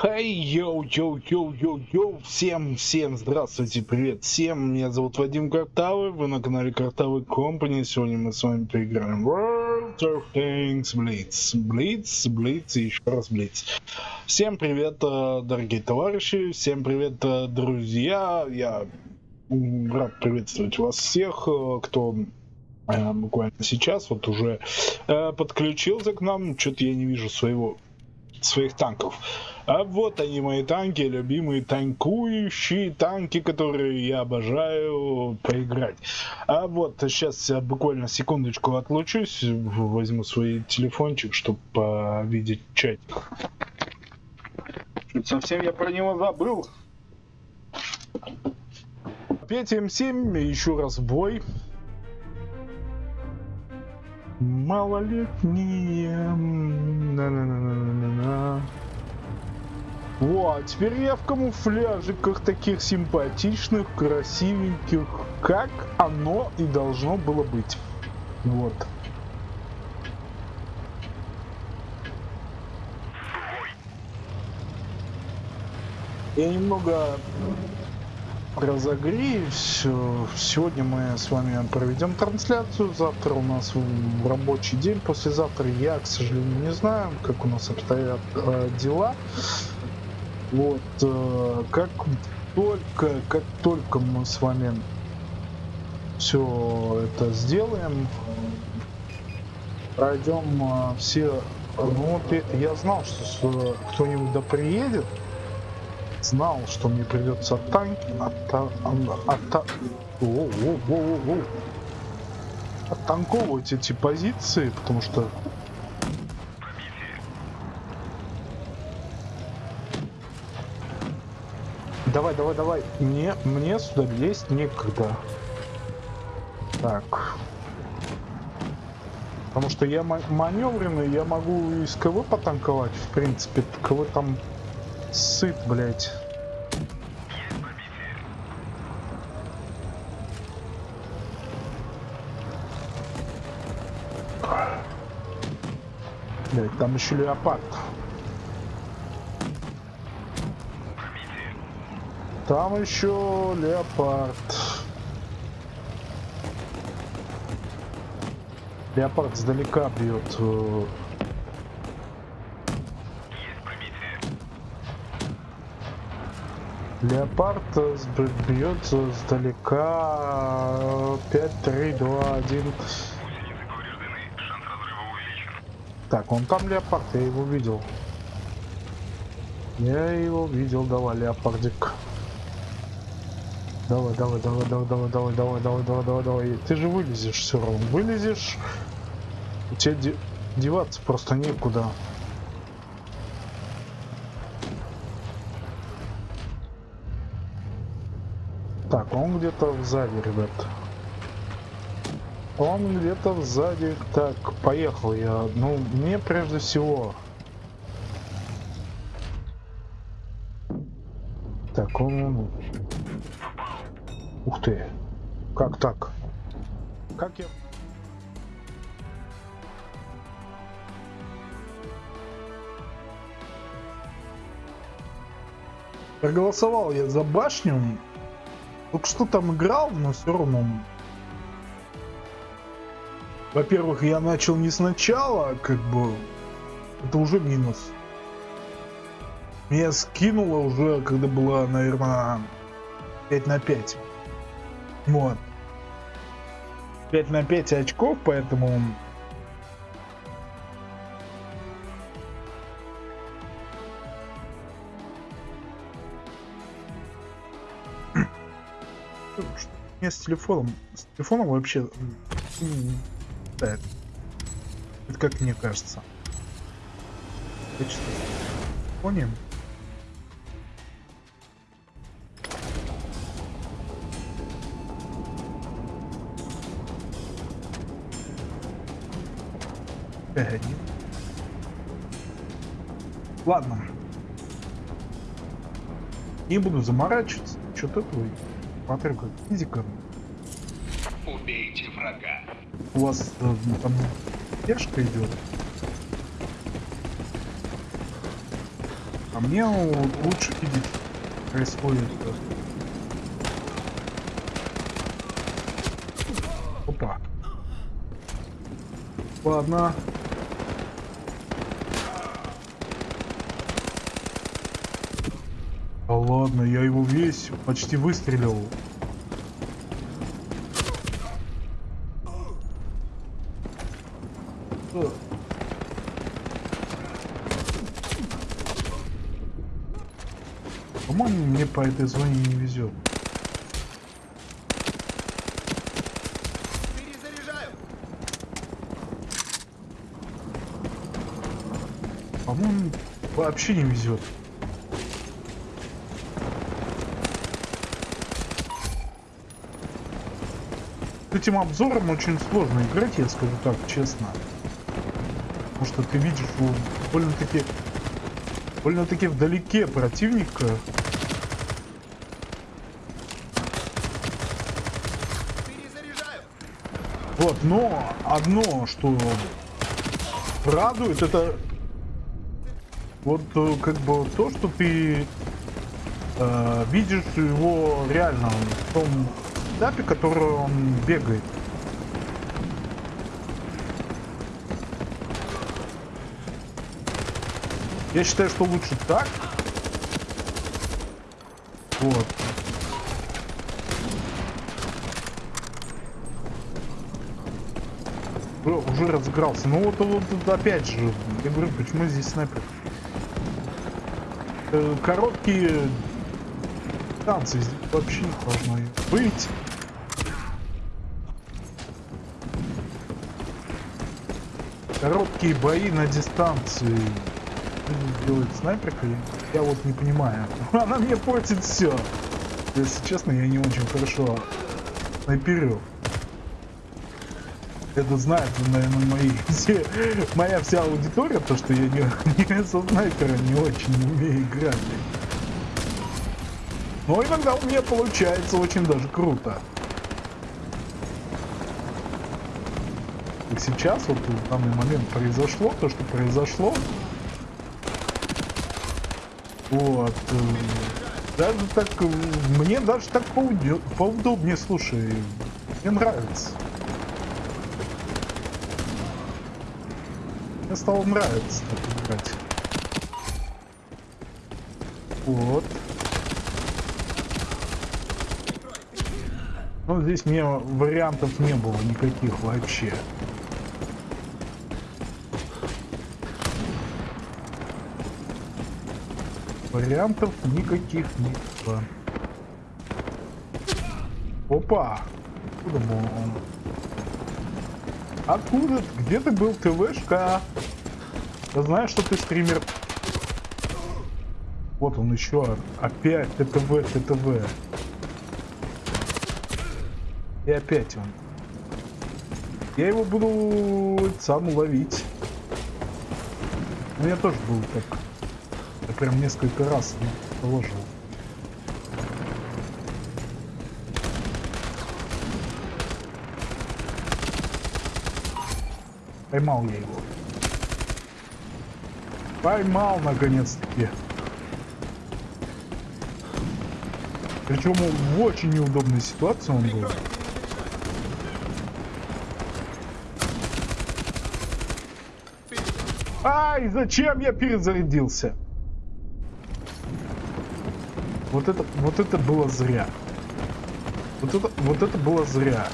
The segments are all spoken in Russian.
Хей, йоу, йоу, йоу, йоу, йоу, всем, всем здравствуйте, привет всем, меня зовут Вадим Картавый, вы на канале Картавый Компани, сегодня мы с вами поиграем World of Tanks Blitz, Blitz, Blitz и еще раз Blitz. Всем привет, э, дорогие товарищи, всем привет, э, друзья, я рад приветствовать вас всех, э, кто буквально сейчас вот уже подключился к нам, что-то я не вижу своего своих танков. А вот они мои танки, любимые танкующие танки, которые я обожаю поиграть. А вот сейчас я буквально секундочку отлучусь, возьму свой телефончик, чтобы видеть чатик. Совсем я про него забыл. 5 М7, еще раз бой малолетние. На -на -на -на -на. Во, а теперь я в камуфляжиках таких симпатичных, красивеньких, как оно и должно было быть. Вот. Я немного разогреюсь. Сегодня мы с вами проведем трансляцию. Завтра у нас рабочий день. Послезавтра я, к сожалению, не знаю, как у нас обстоят э, дела. Вот. Э, как только, как только мы с вами все это сделаем, пройдем э, все... Ну, я знал, что кто-нибудь да приедет знал, что мне придется танки отта... отта... О, о, о, о. оттанковывать эти позиции, потому что Давай, давай, давай. Мне, мне сюда лезть некогда. Так. Потому что я маневренный, я могу из КВ потанковать, в принципе. КВ там сыт, блядь. Там еще леопард. Там еще леопард. Леопард сдалека бьет. Леопард бьет сдалека 5, 3, 2, 1. Так, он там леопард, я его видел. Я его видел, давай, леопардик. Давай, давай, давай, давай, давай, давай, давай, давай, давай, давай, давай. Ты же вылезешь все равно. Вылезешь. У тебя деваться просто некуда. Так, он где-то сзади, ребят. Он где-то сзади. Так, поехал я. Ну, мне прежде всего... Так, он... Ух ты. Как так? Как я... Проголосовал я за башню, только что там играл, но все равно. Во-первых, я начал не сначала, как бы. Это уже минус. Меня скинуло уже, когда было, наверное, 5 на 5. Вот. 5 на 5 очков, поэтому меня с телефоном, с телефоном вообще да, это как мне кажется. Понял? Ладно. Не буду заморачиваться. Что-то твой. Как физика. Убейте врага. У вас э, там пешка идет. А мне лучше видеть происходит. Опа. Ладно. Ладно, я его весь почти выстрелил. По-моему, мне по этой зоне не везет. По-моему, вообще не везет. Этим обзором очень сложно играть, я скажу так, честно. Потому что ты видишь больно-таки больно-таки вдалеке противника Вот, но одно, что радует, это вот э, как бы то, что ты э, видишь его реально в том этапе, который он бегает. Я считаю, что лучше так. Вот. уже разыгрался. Ну вот, вот, опять же, я говорю, почему здесь снайпер? Э, короткие танцы здесь вообще не должны быть. Короткие бои на дистанции делает снайперка, я вот не понимаю. Она мне портит все. Если честно, я не очень хорошо снайперю. Это знает, наверное, мои все, моя вся аудитория, то что я не, не со снайпера не очень умею играть. Но иногда у меня получается очень даже круто. И сейчас вот в данный момент произошло то, что произошло. Вот. Э, даже так, мне даже так поудобнее, слушай, мне нравится. Мне стало нравиться так играть. Вот. Ну, здесь мне вариантов не было никаких вообще. Вариантов никаких не было. Опа! Откуда был он? Откуда? Где ты был, ТВшка? Я знаю, что ты стример. Вот он еще. Опять ТТВ, ТТВ. И опять он. Я его буду сам ловить. У меня тоже был так. Прям несколько раз положил. Поймал я его. Поймал, наконец-таки. Причем в очень неудобной ситуации он был. Ай, зачем я перезарядился? Вот это, вот это было зря. Вот это, вот это было зря.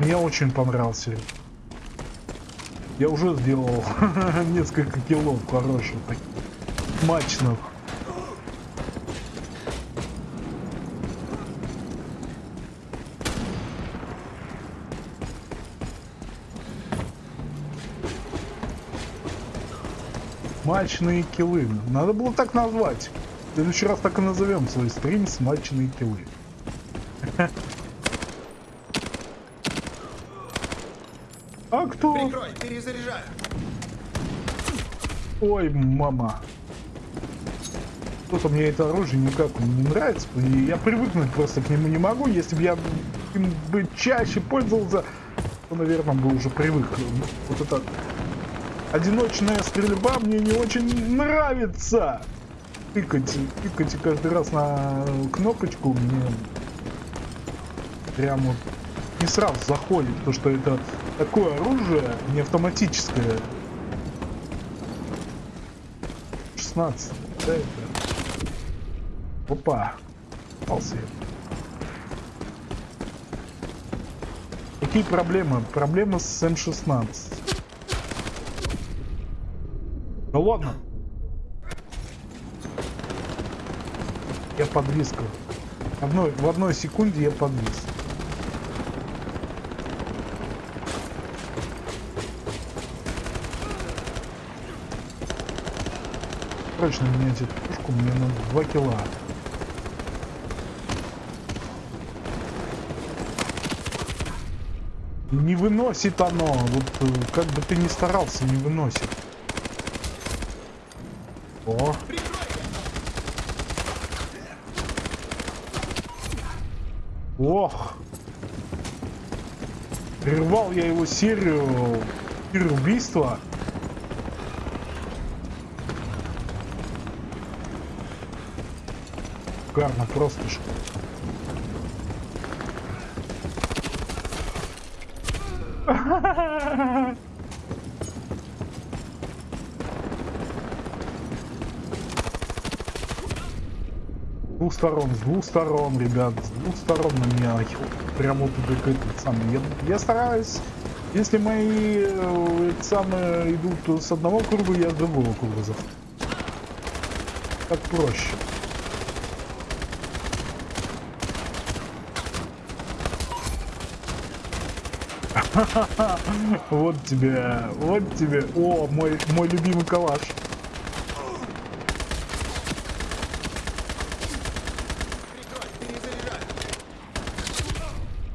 Мне очень понравился. Я уже сделал несколько килов хороших, таких, мачных. Смачные килы. Надо было так назвать. В следующий раз так и назовем свой стрим смачные килы. А кто? Прикрой, перезаряжаю. Ой, мама. Что-то мне это оружие никак не нравится. И я привыкнуть просто к нему не могу. Если бы я им бы чаще пользовался, то, наверное, бы уже привык. Вот это одиночная стрельба мне не очень нравится. Тыкать, тыкать каждый раз на кнопочку мне прям вот не сразу заходит, то что это такое оружие не автоматическое. 16. Да, это. Опа. Попался. Какие проблемы? Проблемы с М16. Ну ладно. Я подвис. Одной, в одной секунде я подвис. Срочно менять эту пушку, мне надо 2 кило. Не выносит оно, вот э, как бы ты ни старался, не выносит. О. Ох. Прервал я его серию убийства. Шикарно, просто шикарно. двух сторон, с двух сторон, ребят, с двух сторон на меня прямо вот как этот самый. Я, я стараюсь, если мои э, самые идут с одного круга, я с другого круга захожу. Так проще. Вот тебе, вот тебе. О, мой, мой любимый калаш.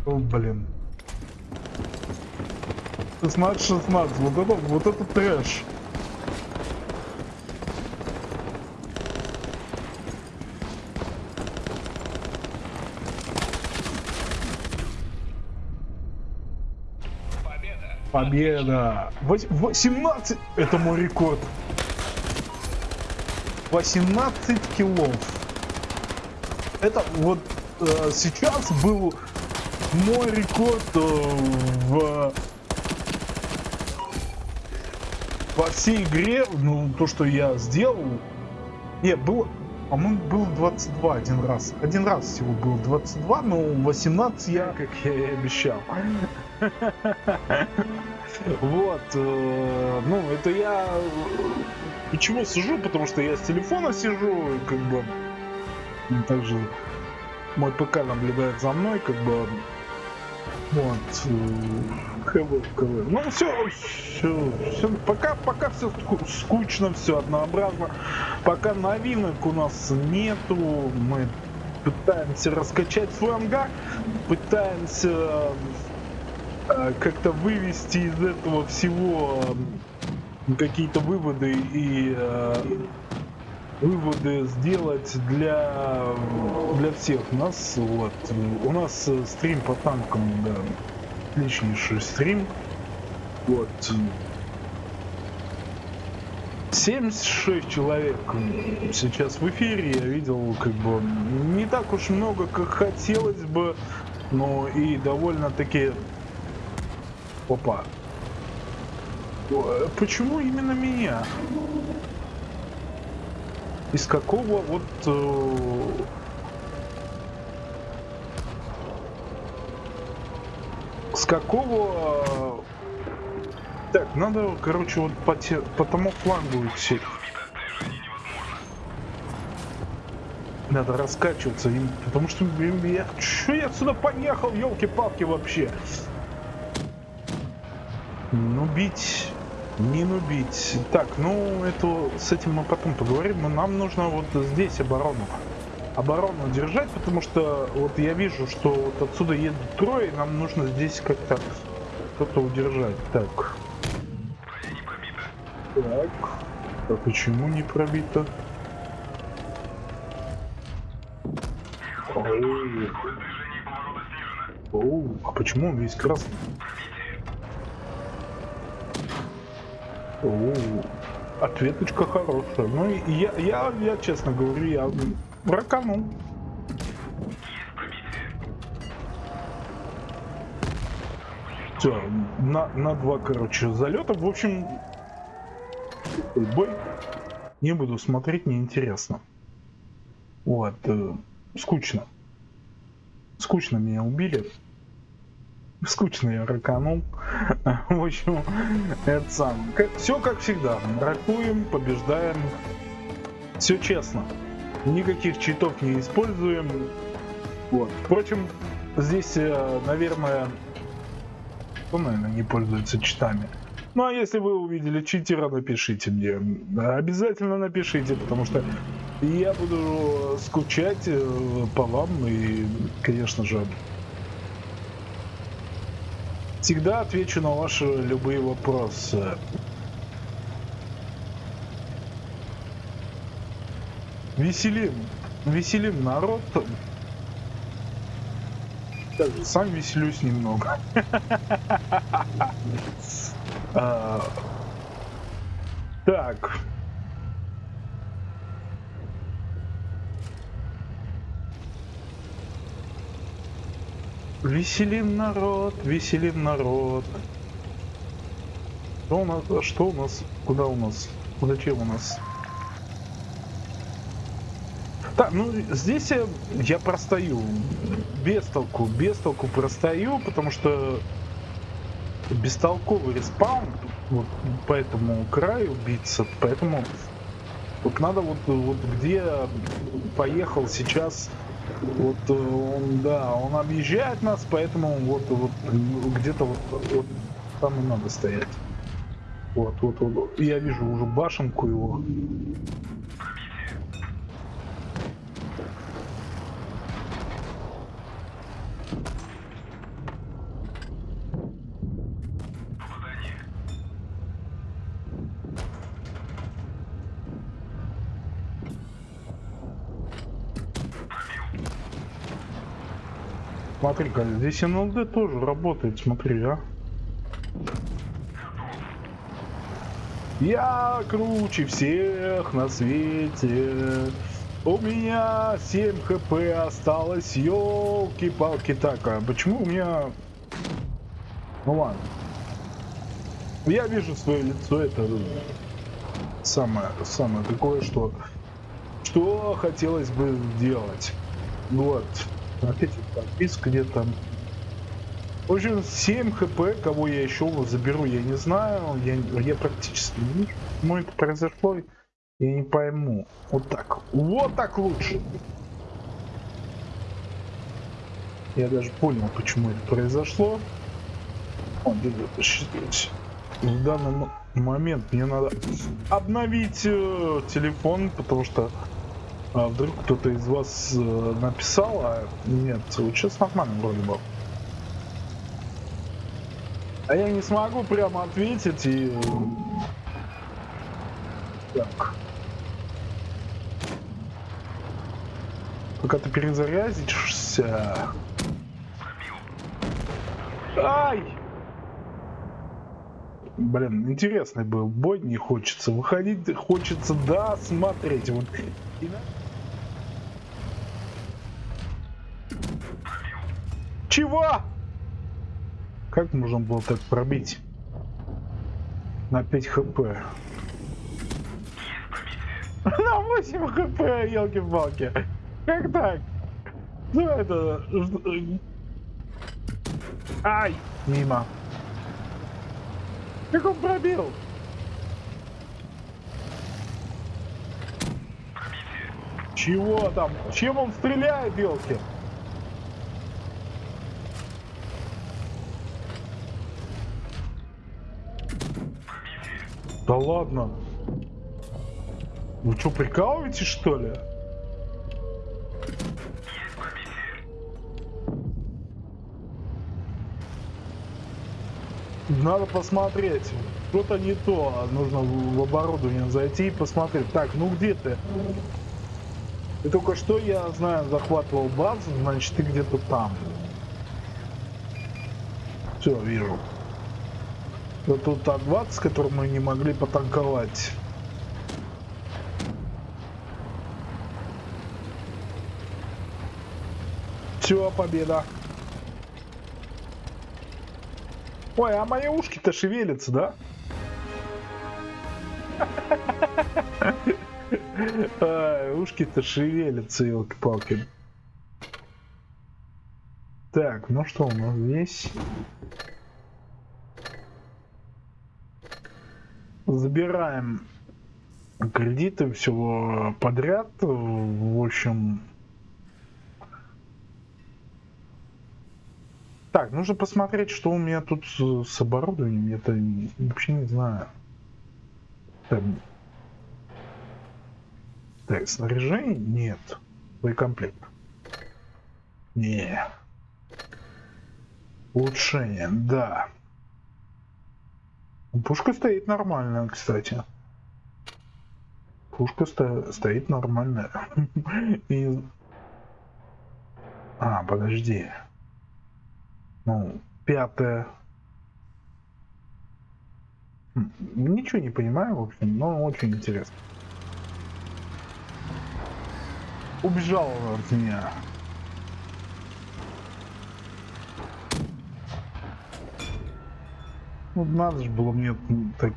О, блин. 16-16, вот это, вот это трэш. Победа! 18! Это мой рекорд. 18 килов. Это вот э, сейчас был мой рекорд э, в во всей игре, ну, то, что я сделал, не, было, по-моему, было 22 один раз. Один раз всего было 22, но 18 я, как я и обещал. Вот, э, ну, это я... Почему сижу? Потому что я с телефона сижу, как бы... Также мой ПК наблюдает за мной, как бы... Вот. КВ, КВ. Ну, все, все, все. Пока, пока все скучно, все однообразно. Пока новинок у нас нету. Мы пытаемся раскачать свой ангар, пытаемся э, как-то вывести из этого всего э, какие-то выводы и э, выводы сделать для для всех нас вот у нас стрим по танкам да отличнейший стрим. Вот. 76 человек сейчас в эфире. Я видел как бы не так уж много как хотелось бы но и довольно таки опа почему именно меня? Из какого вот с какого так надо короче вот по, те, по тому флангу идти надо раскачиваться им потому что я что я отсюда поехал елки-палки вообще ну бить не нубить. Так, ну это с этим мы потом поговорим, но нам нужно вот здесь оборону. Оборону держать, потому что вот я вижу, что вот отсюда едут трое, и нам нужно здесь как-то что-то удержать. Так. Так. А почему не пробито? Оу, а почему он весь красный? О, ответочка хорошая. Ну, я, я, я честно говорю, я раканул. Все, на, на два, короче, залета. В общем, бой не буду смотреть, неинтересно. Вот, э, скучно. Скучно меня убили. Скучно я раканул. В общем, это сам. Все как всегда. Ракуем, побеждаем. Все честно. Никаких читов не используем. Вот. Впрочем, здесь, э, наверное, кто, наверное, не пользуется читами. Ну а если вы увидели читера, напишите мне. Обязательно напишите, потому что я буду скучать э, по вам и, конечно же, всегда отвечу на ваши любые вопросы. Веселим, веселим народ. Сам веселюсь немного. А, так. Веселим народ, веселим народ. Что у нас? Что у нас? Куда у нас? Зачем у нас? Так, ну здесь я, я простою. Без толку, без толку простою, потому что бестолковый респаун вот по этому краю биться, поэтому вот надо вот, вот где поехал сейчас вот э, он, да, он объезжает нас, поэтому вот, вот где-то вот, вот там и надо стоять. Вот, вот, вот. Я вижу уже башенку его. Смотри-ка, здесь НЛД тоже работает, смотри, а. Я круче всех на свете. У меня 7 хп осталось, елки-палки. Так, а почему у меня... Ну ладно. Я вижу свое лицо, это самое, самое такое, что, что хотелось бы сделать. Вот. Опять подписка где-то. В общем, 7 хп, кого я еще заберу, я не знаю. Я, я практически не вижу. Почему это произошло, я не пойму. Вот так. Вот так лучше. Я даже понял, почему это произошло. Он в данный момент мне надо обновить э, телефон, потому что а вдруг кто-то из вас э, написал, а нет, сейчас нормально вроде бы. А я не смогу прямо ответить и... Так. Пока ты перезарядишься... Ай! Блин, интересный был бой, не хочется выходить, хочется да смотреть. Вот. Чего? Как можно было так пробить? На 5 хп. На 8 хп, елки-палки. Как так? Ну это... Ай! Мимо. Как он пробил? Чего там? Чем он стреляет, елки? Да ладно. Вы что, прикалываетесь, что ли? Надо посмотреть. Что-то не то. Нужно в оборудование зайти и посмотреть. Так, ну где ты? И только что, я знаю, захватывал базу, значит ты где-то там. Все, вижу. Да тут А-20, с которым мы не могли потанковать. Все, победа. Ой, а мои ушки-то шевелятся, да? Ушки-то шевелятся, елки-палки. Так, ну что у нас здесь? Забираем кредиты всего подряд. В общем, Так, нужно посмотреть, что у меня тут с, оборудованием. Я-то вообще не знаю. Так. так, снаряжение? Нет. Боекомплект. Не. Улучшение, да. Пушка стоит нормально, кстати. Пушка сто стоит нормально. И... А, подожди. Ну, пятое. Хм, ничего не понимаю, в общем, но очень интересно. Убежал от меня. Ну, надо же было мне так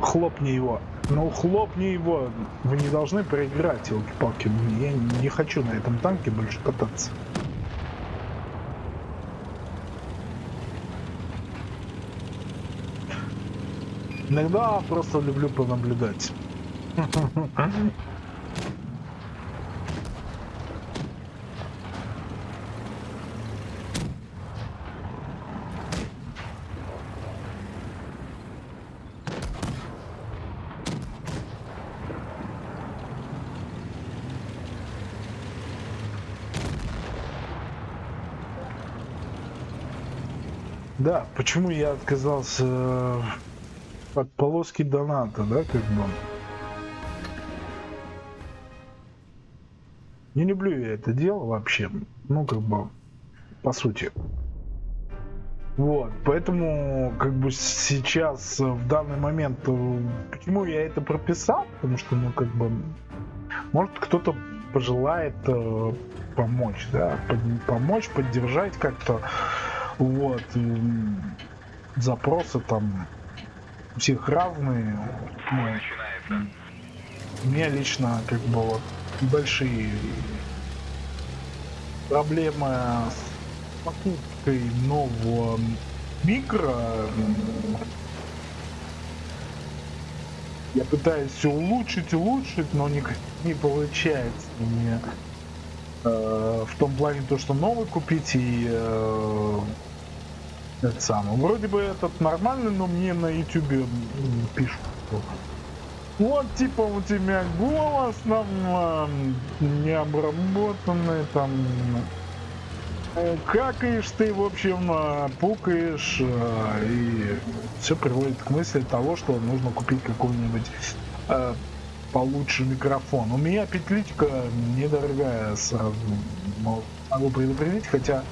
хлопни его. Ну, хлопни его. Вы не должны проиграть, елки-палки. Я не хочу на этом танке больше кататься. Иногда просто люблю понаблюдать. Да, почему я отказался э, от полоски доната, да, как бы. Не люблю я это дело вообще, ну, как бы, по сути. Вот, поэтому, как бы, сейчас, э, в данный момент, э, почему я это прописал, потому что, ну, как бы, может, кто-то пожелает э, помочь, да, под, помочь, поддержать как-то, вот. Запросы там у всех разные. Ну, у меня лично как бы вот большие проблемы с покупкой нового микро. Я пытаюсь все улучшить, улучшить, но не, не получается мне э, в том плане то, что новый купить и э, это самое. Вроде бы этот нормальный, но мне на ютубе пишут. Вот типа у тебя голос там необработанный там э, какаешь ты, в общем, э, пукаешь, э, и все приводит к мысли того, что нужно купить какой-нибудь э, получше микрофон. У меня петличка недорогая сразу, могу предупредить, хотя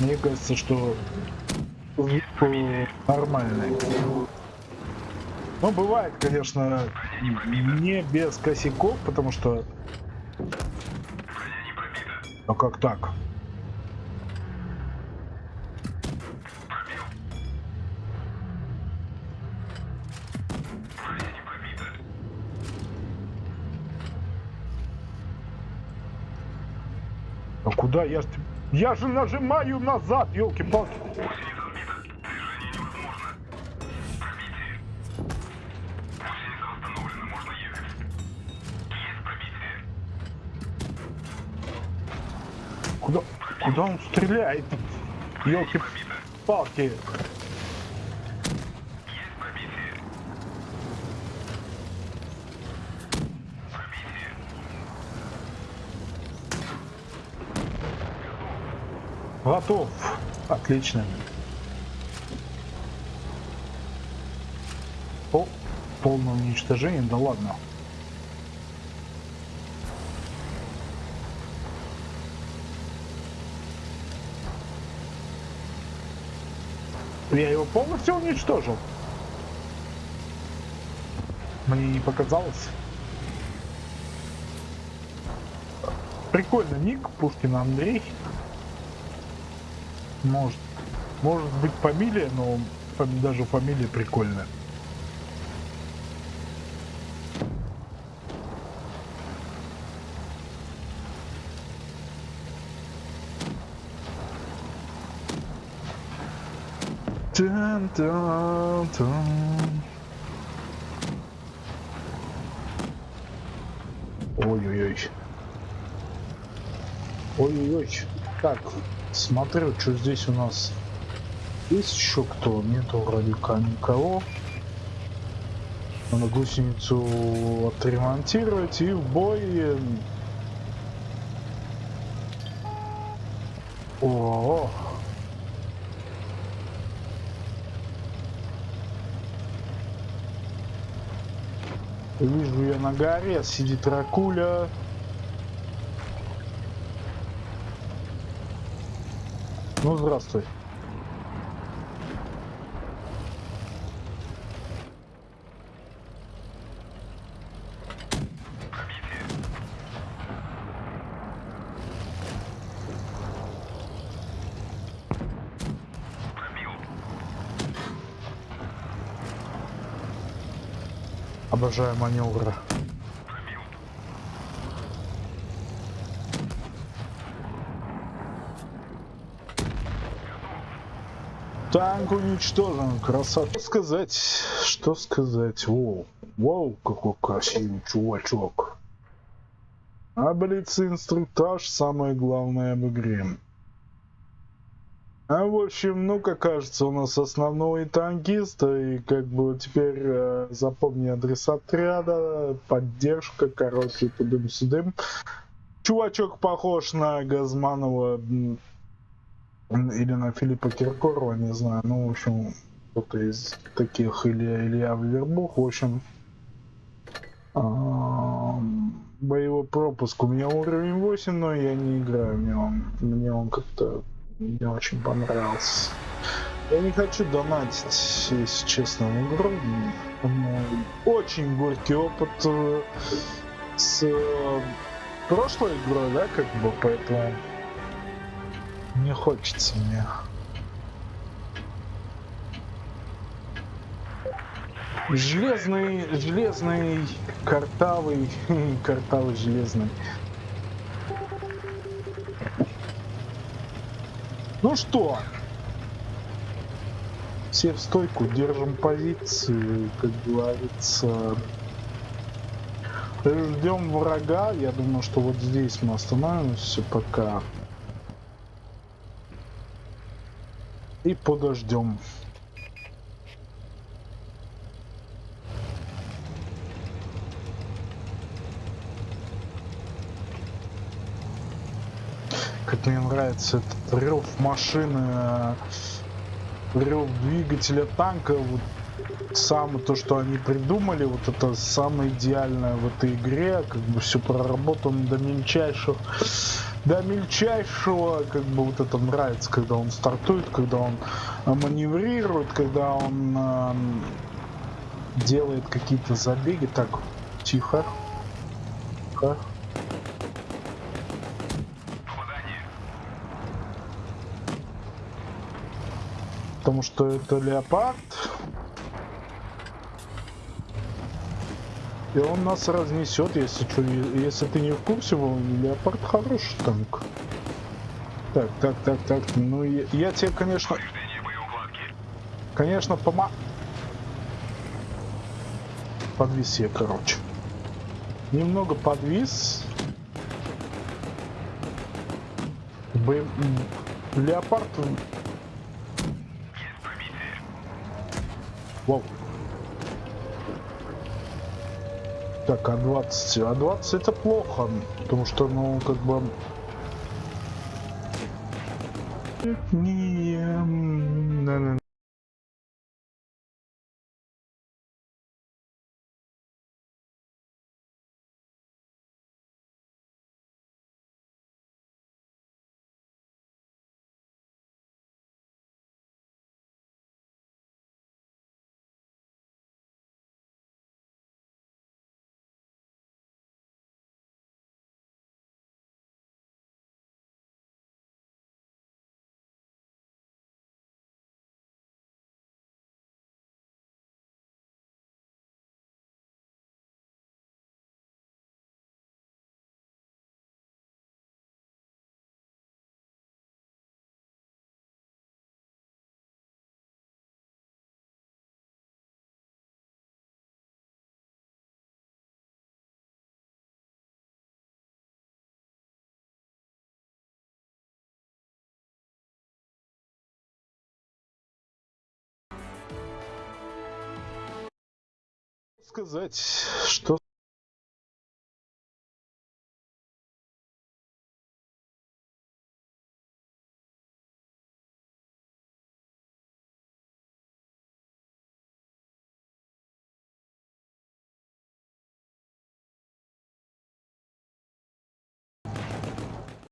мне кажется, что нормальный. Ну, бывает, конечно, не без косяков, потому что... А как так? А куда я... Я же нажимаю назад, елки-палки. Куда, куда он стреляет? Елки-палки. Готов. Отлично. О, полное уничтожение, да ладно. Я его полностью уничтожил. Мне не показалось. Прикольно ник, Пушкин Андрей. Может, может быть фамилия, но даже фамилия прикольная. Дун -дун -дун. Ой-ой-ой. Ой-ой-ой. Так, смотрю, что здесь у нас. Есть еще кто? Нету вроде никого. Надо гусеницу отремонтировать и в бой. О, -о, -о. Вижу я на горе, сидит ракуля. Ну, здравствуй. Обожаю маневры. Танк уничтожен, красота. Что сказать, что сказать, воу, воу, какой красивый чувачок. Блиц инструктаж самое главное об игре. А в общем, ну как кажется, у нас основной танкист, и как бы теперь э, запомни адрес отряда, поддержка, короче, тудым-сюдым. Чувачок похож на Газманова или на Филиппа Киркорова, не знаю, ну, в общем, кто-то из таких, или Илья Вербух, в общем, боевой пропуск у меня уровень 8, но я не играю, мне он, мне он как-то мне очень понравился. Я не хочу донатить, если честно, в игру. Очень горький опыт э, с э, прошлой игрой, да, как бы, поэтому не хочется мне. Железный, железный, картавый, картавый железный. Ну что, все в стойку, держим позиции, как говорится. Ждем врага. Я думаю, что вот здесь мы остановимся пока. И подождем. Как мне нравится этот рев машины, рев двигателя танка, вот самое то, что они придумали, вот это самое идеальное в этой игре, как бы все проработано до мельчайших, до мельчайшего, как бы вот это нравится, когда он стартует, когда он маневрирует, когда он э, делает какие-то забеги. Так, тихо. Тихо. Потому что это леопард. И он нас разнесет, если что, если ты не в курсе, леопард хороший танк. Так, так, так, так, ну я, я тебе, конечно... Конечно, пома... Подвис я, короче. Немного подвис. Б... Леопард Вау. Так, А20. А20 это плохо, потому что, ну, как бы... Не, сказать, что